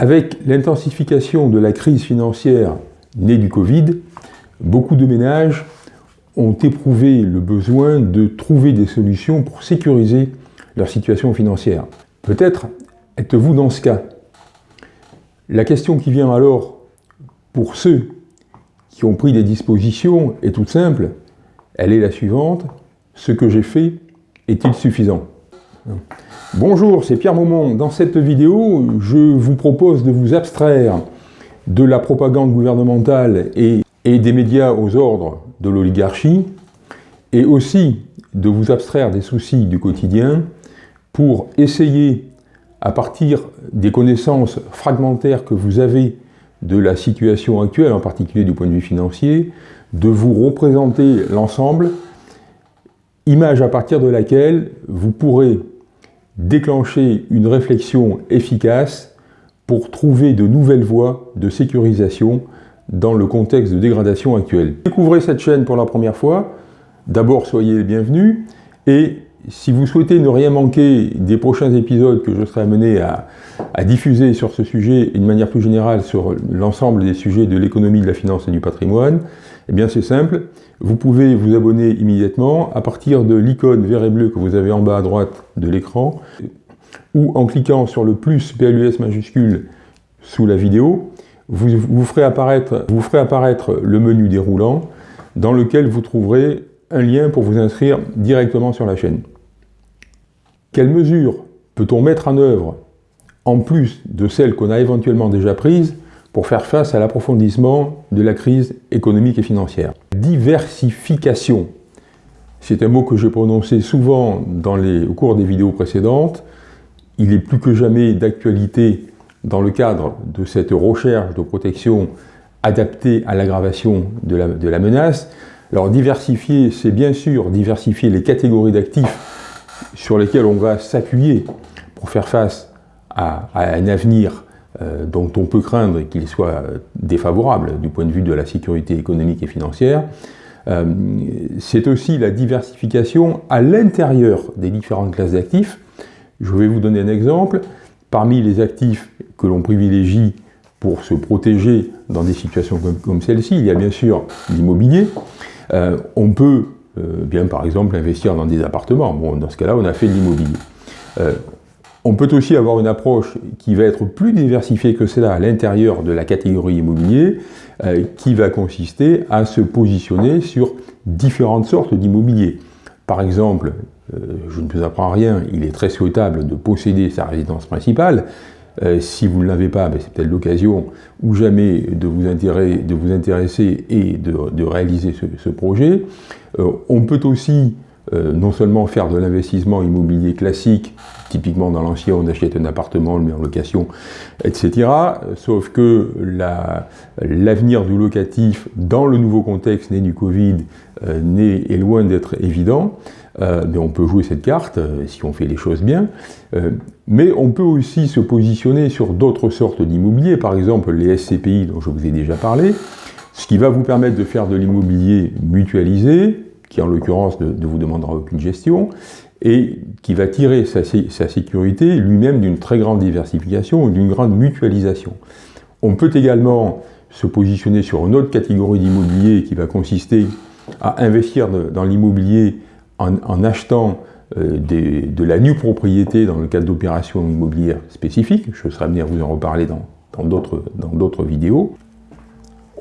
Avec l'intensification de la crise financière née du Covid, beaucoup de ménages ont éprouvé le besoin de trouver des solutions pour sécuriser leur situation financière. Peut-être êtes-vous dans ce cas. La question qui vient alors pour ceux qui ont pris des dispositions est toute simple. Elle est la suivante. Ce que j'ai fait est-il suffisant? Bonjour, c'est Pierre Maumont. Dans cette vidéo, je vous propose de vous abstraire de la propagande gouvernementale et, et des médias aux ordres de l'oligarchie, et aussi de vous abstraire des soucis du quotidien pour essayer, à partir des connaissances fragmentaires que vous avez de la situation actuelle, en particulier du point de vue financier, de vous représenter l'ensemble, image à partir de laquelle vous pourrez déclencher une réflexion efficace pour trouver de nouvelles voies de sécurisation dans le contexte de dégradation actuel. Découvrez cette chaîne pour la première fois, d'abord soyez les bienvenus, et si vous souhaitez ne rien manquer des prochains épisodes que je serai amené à, diffuser sur ce sujet et de manière plus générale sur l'ensemble des sujets de l'économie, de la finance et du patrimoine, eh bien c'est simple, vous pouvez vous abonner immédiatement à partir de l'icône vert et bleu que vous avez en bas à droite de l'écran ou en cliquant sur le plus PLUS majuscule sous la vidéo, vous, vous, ferez apparaître, vous ferez apparaître le menu déroulant dans lequel vous trouverez un lien pour vous inscrire directement sur la chaîne. Quelles mesures peut-on mettre en œuvre, en plus de celles qu'on a éventuellement déjà prises, pour faire face à l'approfondissement de la crise économique et financière? Diversification. C'est un mot que j'ai prononcé souvent au cours des vidéos précédentes. Il est plus que jamais d'actualité dans le cadre de cette recherche de protection adaptée à l'aggravation de la, de la menace. Alors diversifier, c'est bien sûr diversifier les catégories d'actifs sur lesquels on va s'appuyer pour faire face à, un avenir euh, dont on peut craindre qu'il soit défavorable du point de vue de la sécurité économique et financière, euh, c'est aussi la diversification à l'intérieur des différentes classes d'actifs. Je vais vous donner un exemple. Parmi les actifs que l'on privilégie pour se protéger dans des situations comme, celle-ci, il y a bien sûr l'immobilier. Euh, on peut bien par exemple investir dans des appartements. Bon, dans ce cas-là, on a fait de l'immobilier. Euh, on peut aussi avoir une approche qui va être plus diversifiée que cela à l'intérieur de la catégorie immobilier, euh, qui va consister à se positionner sur différentes sortes d'immobilier. Par exemple, je ne vous apprends rien, il est très souhaitable de posséder sa résidence principale, euh, si vous ne l'avez pas, ben, c'est peut-être l'occasion ou jamais de vous intéresser et de, réaliser ce, projet. Euh, on peut aussi euh, non seulement faire de l'investissement immobilier classique, typiquement dans l'ancien on achète un appartement, on le met en location, etc. Sauf que l'avenir du locatif dans le nouveau contexte né du Covid est loin d'être évident. Euh, mais on peut jouer cette carte euh, si on fait les choses bien. Euh, mais on peut aussi se positionner sur d'autres sortes d'immobilier, par exemple les SCPI dont je vous ai déjà parlé, ce qui va vous permettre de faire de l'immobilier mutualisé, qui en l'occurrence ne, vous demandera aucune gestion, et qui va tirer sa, sécurité lui-même d'une très grande diversification ou d'une grande mutualisation. On peut également se positionner sur une autre catégorie d'immobilier qui va consister à investir dans l'immobilier en, achetant euh, de la nue propriété dans le cadre d'opérations immobilières spécifiques, je serai amené à vous en reparler dans d'autres vidéos.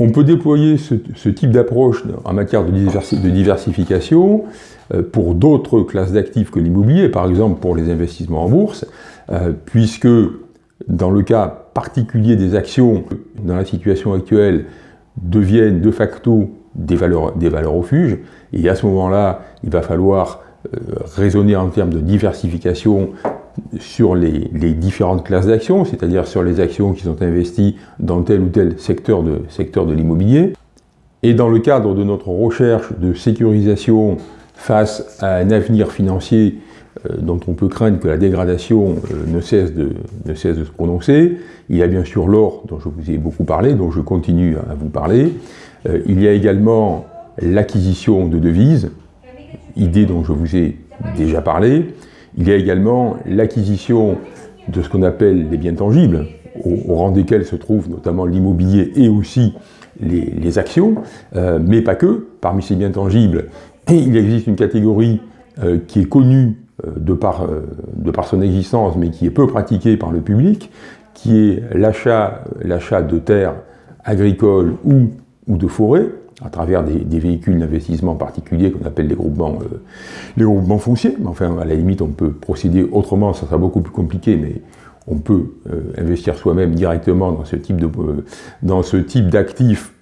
On peut déployer ce, type d'approche en matière de, diversification euh, pour d'autres classes d'actifs que l'immobilier, par exemple pour les investissements en bourse, euh, puisque dans le cas particulier des actions, dans la situation actuelle, deviennent de facto des valeurs, des valeurs et à ce moment-là, il va falloir euh, raisonner en termes de diversification sur les, différentes classes d'actions, c'est-à-dire sur les actions qui sont investies dans tel ou tel secteur de, secteur de l'immobilier. Et dans le cadre de notre recherche de sécurisation face à un avenir financier euh, dont on peut craindre que la dégradation euh, ne, cesse de, ne cesse de se prononcer, il y a bien sûr l'or dont je vous ai beaucoup parlé, dont je continue à vous parler. il y a également l'acquisition de devises, idée dont je vous ai déjà parlé. Il y a également l'acquisition de ce qu'on appelle les biens tangibles, au, rang desquels se trouvent notamment l'immobilier et aussi les, actions, euh, mais pas que. Parmi ces biens tangibles, il existe une catégorie euh, qui est connue de par, de, par, son existence, mais qui est peu pratiquée par le public, qui est l'achat de terres agricoles ou de forêts, à travers des, véhicules d'investissement particuliers qu'on appelle les groupements, euh, les groupements fonciers. Mais enfin, à la limite, on peut procéder autrement, ça sera beaucoup plus compliqué, mais on peut euh, investir soi-même directement dans ce type de, euh, dans ce type d'actifs.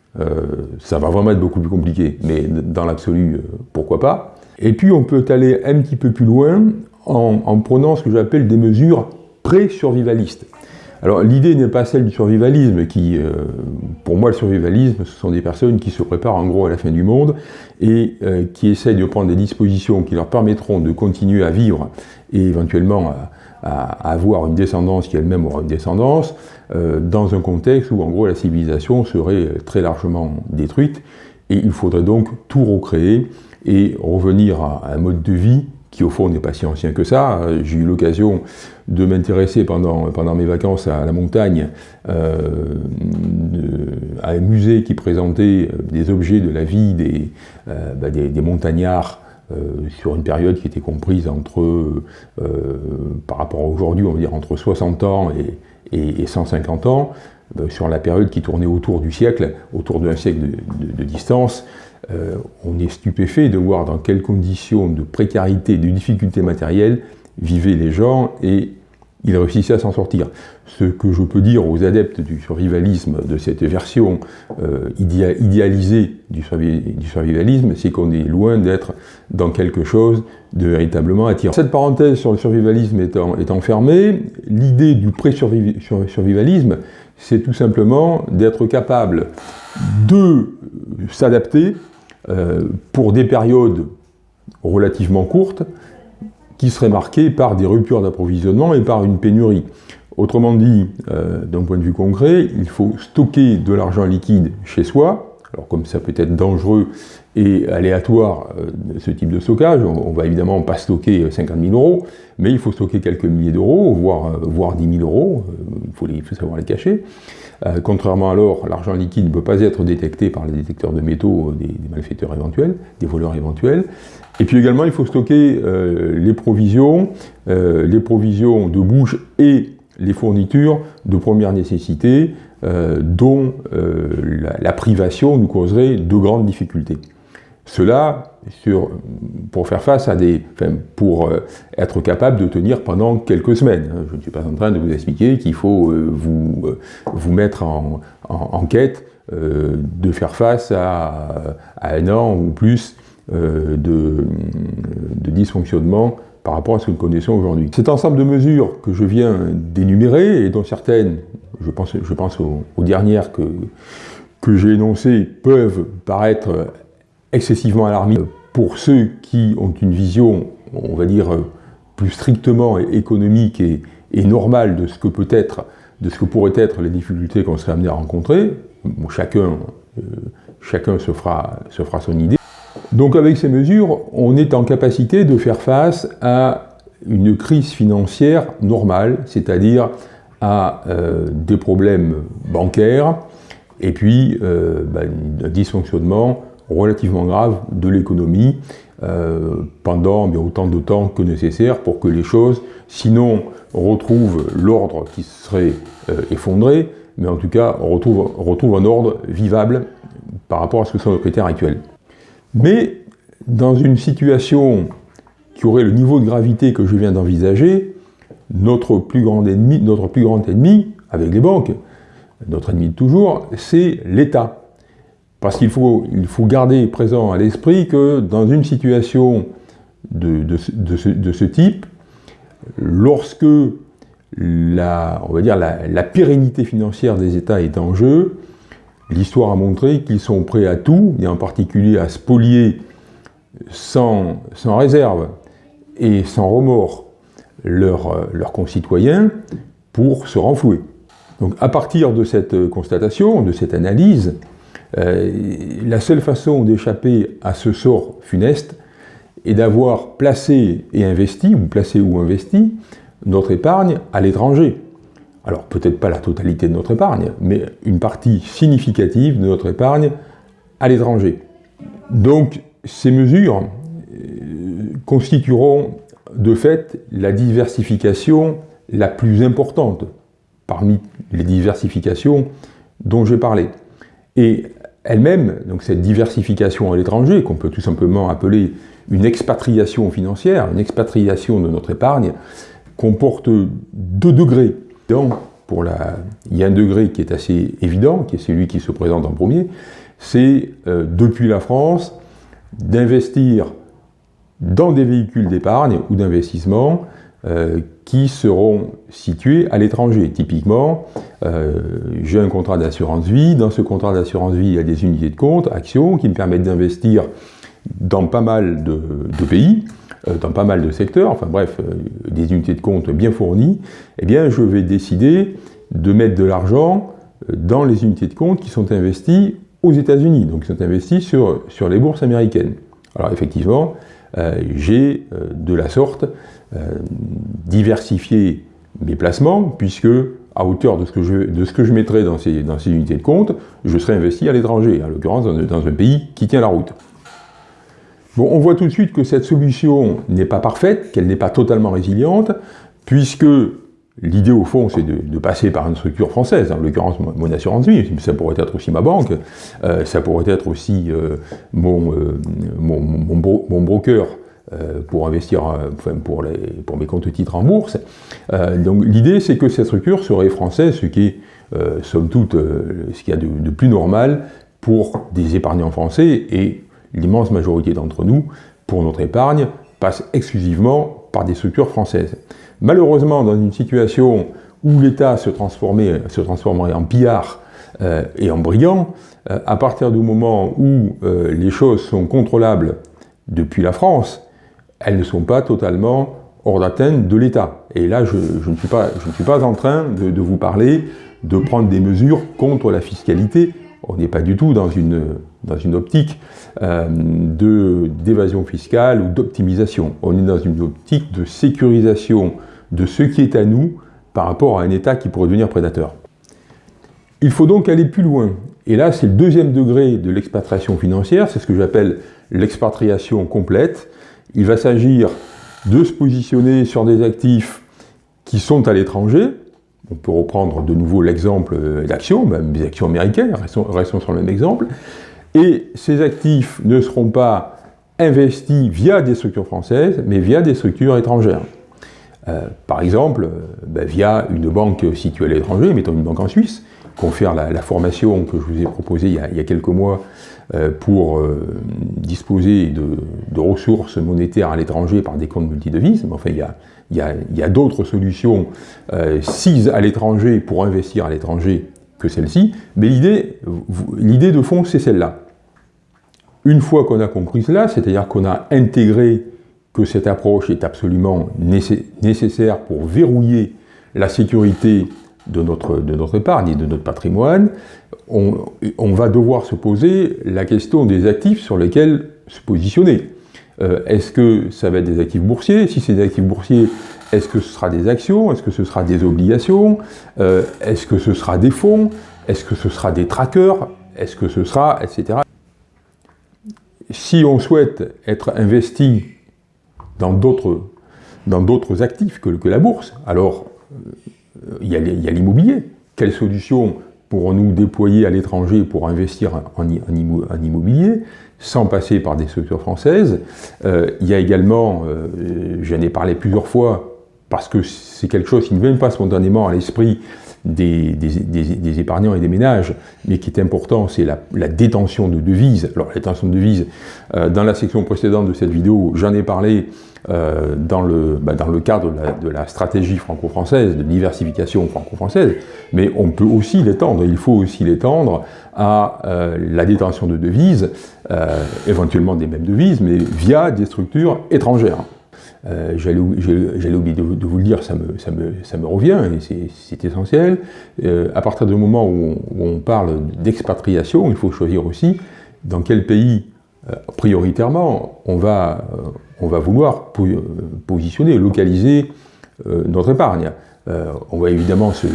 ça va vraiment être beaucoup plus compliqué, mais dans l'absolu, pourquoi pas? Et puis, on peut aller un petit peu plus loin en, en prenant ce que j'appelle des mesures pré-survivalistes. Alors l'idée n'est pas celle du survivalisme, qui, euh, pour moi le survivalisme, ce sont des personnes qui se préparent en gros à la fin du monde et euh, qui essayent de prendre des dispositions qui leur permettront de continuer à vivre et éventuellement à, avoir une descendance qui elle-même aura une descendance, euh, dans un contexte où en gros la civilisation serait très largement détruite et il faudrait donc tout recréer et revenir à un mode de vie qui au fond n'est pas si ancien que ça. J'ai eu l'occasion de m'intéresser pendant, pendant mes vacances à la montagne, euh, à un musée qui présentait des objets de la vie des, euh, bah, des, montagnards euh, sur une période qui était comprise entre, par rapport à aujourd'hui, on va dire entre 60 ans et, 150 ans, sur la période qui tournait autour du siècle, autour d'un siècle de, distance, on est stupéfait de voir dans quelles conditions de précarité, de difficultés matérielles vivaient les gens et il réussissait à s'en sortir. Ce que je peux dire aux adeptes du survivalisme, de cette version euh, idéalisée du, survivalisme, c'est qu'on est loin d'être dans quelque chose de véritablement attirant. Cette parenthèse sur le survivalisme étant, fermée, l'idée du pré-survivalisme, c'est tout simplement d'être capable de s'adapter euh, pour des périodes relativement courtes, qui serait marqué par des ruptures d'approvisionnement et par une pénurie. Autrement dit, euh, d'un point de vue concret, il faut stocker de l'argent liquide chez soi, alors comme ça peut être dangereux et aléatoire euh, ce type de stockage, on, va évidemment pas stocker 50 000 euros, mais il faut stocker quelques milliers d'euros, voire, euh, voire 10 000 euros, il faut, savoir les cacher. contrairement à l'argent liquide ne peut pas être détecté par les détecteurs de métaux des, malfaiteurs éventuels, des voleurs éventuels, et puis également, il faut stocker euh, les provisions, euh, les provisions de bouche et les fournitures de première nécessité, euh, dont la, privation nous causerait de grandes difficultés. Cela, pour faire face à des... Pour être capable de tenir pendant quelques semaines. Je ne suis pas en train de vous expliquer qu'il faut vous, vous mettre en, en, quête de faire face à, à, un an ou plus euh, de, de dysfonctionnement par rapport à ce que nous connaissons aujourd'hui. Cet ensemble de mesures que je viens d'énumérer, et dont certaines, je pense, aux, dernières que, j'ai énoncées, peuvent paraître excessivement alarmistes pour ceux qui ont une vision, on va dire, plus strictement économique et, normale de ce que peut être, de ce que pourraient être les difficultés qu'on serait amené à rencontrer. chacun, euh, chacun se fera son idée. Donc avec ces mesures, on est en capacité de faire face à une crise financière normale, c'est-à-dire à euh, des problèmes bancaires et puis euh, bah, un dysfonctionnement relativement grave de l'économie euh, pendant autant de temps que nécessaire pour que les choses, sinon, retrouvent l'ordre qui serait effondré, mais en tout cas retrouvent, retrouvent un ordre vivable par rapport à ce que sont nos critères actuels. Mais dans une situation qui aurait le niveau de gravité que je viens d'envisager, notre plus grand ennemi, notre plus grand ennemi, avec les banques, notre ennemi de toujours, c'est l'État. Parce qu'il faut, il faut garder présent à l'esprit que dans une situation de, ce, type, lorsque la, on va dire la pérennité financière des États est en jeu, L'histoire a montré qu'ils sont prêts à tout, et en particulier à spolier sans, sans réserve et sans remords leurs, leurs concitoyens pour se renflouer. Donc à partir de cette constatation, de cette analyse, euh, la seule façon d'échapper à ce sort funeste est d'avoir placé et investi, ou placé ou investi, notre épargne à l'étranger, alors peut-être pas la totalité de notre épargne, mais une partie significative de notre épargne à l'étranger. Donc ces mesures euh, constitueront de fait la diversification la plus importante parmi les diversifications dont j'ai parlé. Et elle-même, donc cette diversification à l'étranger, qu'on peut tout simplement appeler une expatriation financière, une expatriation de notre épargne, comporte deux degrés. La, il y a un degré qui est assez évident, qui est celui qui se présente en premier, c'est euh, depuis la France d'investir dans des véhicules d'épargne ou d'investissement euh, qui seront situés à l'étranger. Typiquement, euh, j'ai un contrat d'assurance vie, dans ce contrat d'assurance vie, il y a des unités de compte, actions, qui me permettent d'investir dans pas mal de, pays, dans pas mal de secteurs, enfin bref, des unités de compte bien fournies, eh bien je vais décider de mettre de l'argent dans les unités de compte qui sont investies aux États-Unis, donc qui sont investies sur, sur les bourses américaines. Alors effectivement, j'ai de la sorte euh, diversifier mes placements, puisque à hauteur de ce que je, de ce que je mettrai dans ces, dans ces unités de compte, je serai investi à l'étranger, en l'occurrence dans, un pays qui tient la route. Bon, on voit tout de suite que cette solution n'est pas parfaite, qu'elle n'est pas totalement résiliente, puisque l'idée au fond c'est de, passer par une structure française, en l'occurrence mon assurance vie, ça pourrait être aussi ma banque, euh, ça pourrait être aussi euh, mon, mon, broker euh, pour investir, euh, enfin pour, mes comptes titres en bourse. Euh, donc l'idée c'est que cette structure serait française, ce qui est somme toute ce qu'il y a de, plus normal pour des épargnants français et l'immense majorité d'entre nous, pour notre épargne, passe exclusivement par des structures françaises. Malheureusement, dans une situation où l'État se, transformerait en pillard et en brillant, à partir du moment où les choses sont contrôlables depuis la France, elles ne sont pas totalement hors d'atteinte de l'État. Et là, je, ne suis pas, je, ne suis pas, en train de, vous parler de prendre des mesures contre la fiscalité. On n'est pas du tout dans une, dans une optique euh, d'évasion fiscale ou d'optimisation. On est dans une optique de sécurisation de ce qui est à nous par rapport à un État qui pourrait devenir prédateur. Il faut donc aller plus loin. Et là, c'est le deuxième degré de l'expatriation financière, c'est ce que j'appelle l'expatriation complète, il va s'agir de se positionner sur des actifs qui sont à l'étranger. On peut reprendre de nouveau l'exemple euh, d'actions, même des actions américaines, restons, sur le même exemple. Et ces actifs ne seront pas investis via des structures françaises, mais via des structures étrangères. Euh, par exemple, euh, ben, via une banque située à l'étranger, mettons une banque en Suisse, confère la, formation que je vous ai proposée il y a quelques mois euh, pour disposer de, ressources monétaires à l'étranger par des comptes multidevises. Mais enfin, il y a, il y a, d'autres solutions euh, à l'étranger pour investir à l'étranger que celle-ci. Mais l'idée de fond, c'est celle-là. Une fois qu'on a compris cela, c'est-à-dire qu'on a intégré que cette approche est absolument nécessaire pour verrouiller la sécurité de notre, de notre épargne et de notre patrimoine, on, va devoir se poser la question des actifs sur lesquels se positionner. Euh, est-ce que ça va être des actifs boursiers? Si c'est des actifs boursiers, est-ce que ce sera des actions? Est-ce que ce sera des obligations? Euh, Est-ce que ce sera des fonds? Est-ce que ce sera des trackers Est-ce que ce sera... etc. Si on souhaite être investi dans d'autres actifs que, la bourse, alors euh, il y a l'immobilier. Quelle solution pourrons-nous déployer à l'étranger pour investir en, immobilier sans passer par des structures françaises? Euh, Il y a également, j'en ai parlé plusieurs fois, parce que c'est quelque chose qui ne vient pas spontanément à l'esprit des, épargnants et des ménages, mais qui est important, c'est la, détention de devises. Alors la détention de devises, euh, dans la section précédente de cette vidéo, j'en ai parlé euh, dans, le, bah, dans le cadre de la, stratégie franco-française, de diversification franco-française, mais on peut aussi l'étendre, il faut aussi l'étendre à euh, la détention de devises, éventuellement des mêmes devises, mais via des structures étrangères. Euh, j'allais oublier de, vous le dire, ça me, revient, et c'est essentiel. Euh, à partir du moment où on, parle d'expatriation, il faut choisir aussi dans quel pays, euh, prioritairement, on va, vouloir positionner, localiser notre épargne. on va évidemment se,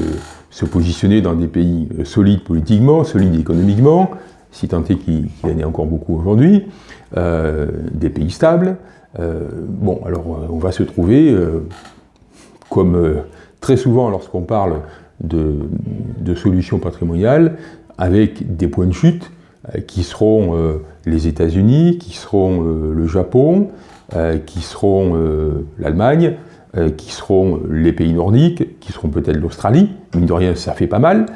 se, positionner dans des pays solides politiquement, solides économiquement, si tant est qu'il y en ait encore beaucoup aujourd'hui, des pays stables. Bon, alors on va se trouver, comme très souvent lorsqu'on parle de, solutions patrimoniales, avec des points de chute qui seront les États-Unis, qui seront le Japon, euh, qui seront euh, l'Allemagne, euh, qui seront les pays nordiques, qui seront peut-être l'Australie, mine de rien ça fait pas mal.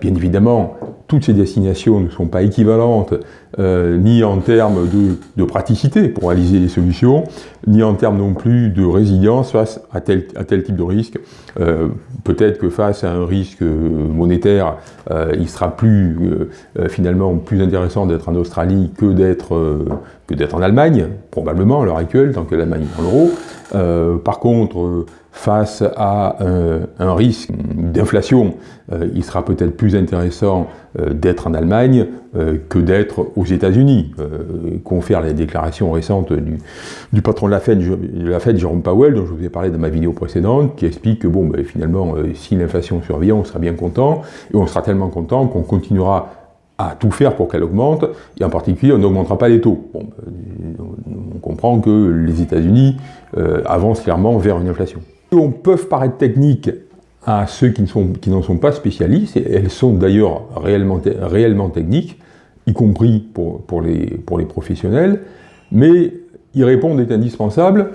bien évidemment, toutes ces destinations ne sont pas équivalentes ni en termes de, praticité pour réaliser les solutions, ni en termes non plus de résilience face à tel, type de risque. peut-être que face à un risque monétaire, il sera plus finalement plus intéressant d'être en Australie que d'être en Allemagne, probablement à l'heure actuelle, tant que l'Allemagne est dans l'euro. Euh, par contre, euh, face à un, risque d'inflation, euh, il sera peut-être plus intéressant d'être en Allemagne que d'être aux États-Unis. confère les déclarations récentes du, patron de la, Fed, de Jérôme Powell, dont je vous ai parlé dans ma vidéo précédente, qui explique que bon, ben, finalement, si l'inflation survient, on sera bien content, et on sera tellement content qu'on continuera à tout faire pour qu'elle augmente, et en particulier, on n'augmentera pas les taux. Euh, on comprend que les États-Unis euh, avancent clairement vers une inflation. On peut paraître techniques à ceux qui, n'en sont pas spécialistes, et elles sont d'ailleurs réellement, techniques, y compris pour, les, pour les professionnels, mais y répondre est indispensable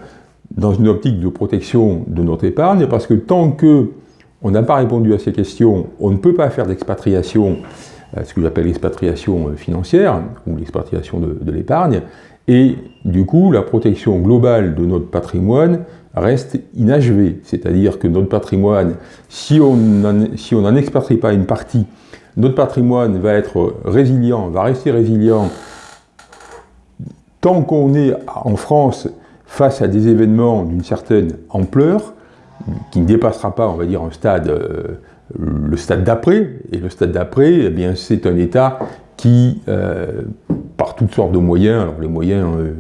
dans une optique de protection de notre épargne, parce que tant que on n'a pas répondu à ces questions, on ne peut pas faire d'expatriation ce que j'appelle l'expatriation euh, financière, ou l'expatriation de, l'épargne, et du coup, la protection globale de notre patrimoine reste inachevée. C'est-à-dire que notre patrimoine, si on n'en expatrie pas une partie, notre patrimoine va être résilient, va rester résilient tant qu'on est en France face à des événements d'une certaine ampleur, qui ne dépassera pas, on va dire, un stade euh, le stade d'après, et le stade d'après, eh c'est un État qui, euh, par toutes sortes de moyens, alors les moyens, euh,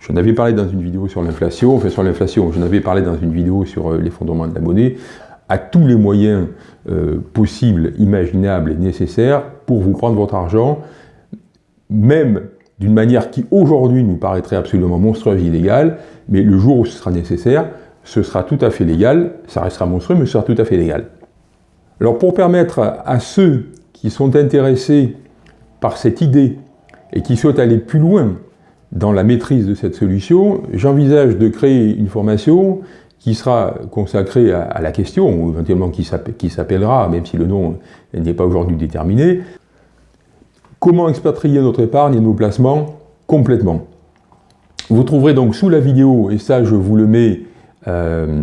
j'en avais parlé dans une vidéo sur l'inflation, enfin sur l'inflation, j'en avais parlé dans une vidéo sur euh, l'effondrement de la monnaie, a tous les moyens possibles, imaginables et nécessaires pour vous prendre votre argent, même d'une manière qui aujourd'hui nous paraîtrait absolument monstrueuse, illégale, mais le jour où ce sera nécessaire, ce sera tout à fait légal, ça restera monstrueux, mais ce sera tout à fait légal. Alors pour permettre à ceux qui sont intéressés par cette idée et qui souhaitent aller plus loin dans la maîtrise de cette solution, j'envisage de créer une formation qui sera consacrée à, la question, ou éventuellement qui s'appellera, même si le nom n'est pas aujourd'hui déterminé, comment expatrier notre épargne et nos placements complètement? Vous trouverez donc sous la vidéo, et ça je vous le mets euh,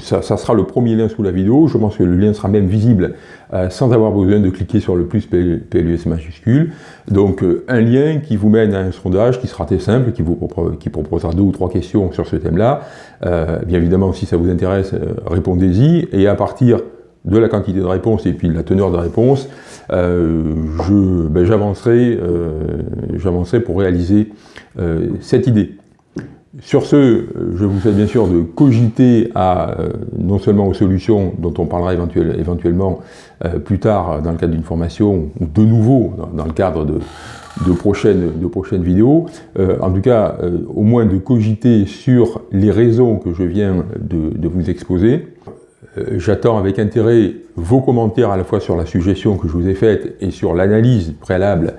ça, sera le premier lien sous la vidéo, je pense que le lien sera même visible euh, sans avoir besoin de cliquer sur le plus PLUS majuscule. Donc euh, un lien qui vous mène à un sondage qui sera très simple, qui vous qui proposera deux ou trois questions sur ce thème-là. bien évidemment, si ça vous intéresse, répondez-y, et à partir de la quantité de réponses et puis de la teneur de réponse, ben, j'avancerai pour réaliser cette idée. Sur ce, je vous souhaite bien sûr de cogiter à, euh, non seulement aux solutions dont on parlera éventuellement euh, plus tard dans le cadre d'une formation, ou de nouveau dans, le cadre de, prochaines, vidéos, euh, en tout cas au moins de cogiter sur les raisons que je viens de, vous exposer. J'attends avec intérêt vos commentaires à la fois sur la suggestion que je vous ai faite et sur l'analyse préalable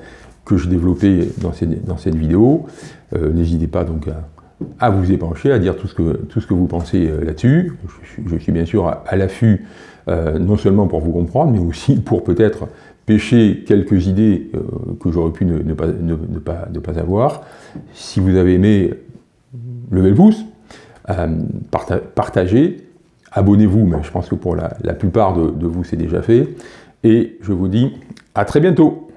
que je développais dans dans cette vidéo. N'hésitez pas donc à à vous épancher, à dire tout ce que, tout ce que vous pensez euh, là-dessus. Je, suis bien sûr à, l'affût, euh, non seulement pour vous comprendre, mais aussi pour peut-être pêcher quelques idées euh, que j'aurais pu ne, pas, ne, pas, ne, pas, avoir. Si vous avez aimé, levez le pouce, partagez, abonnez-vous, mais je pense que pour la, plupart de vous c'est déjà fait, et je vous dis à très bientôt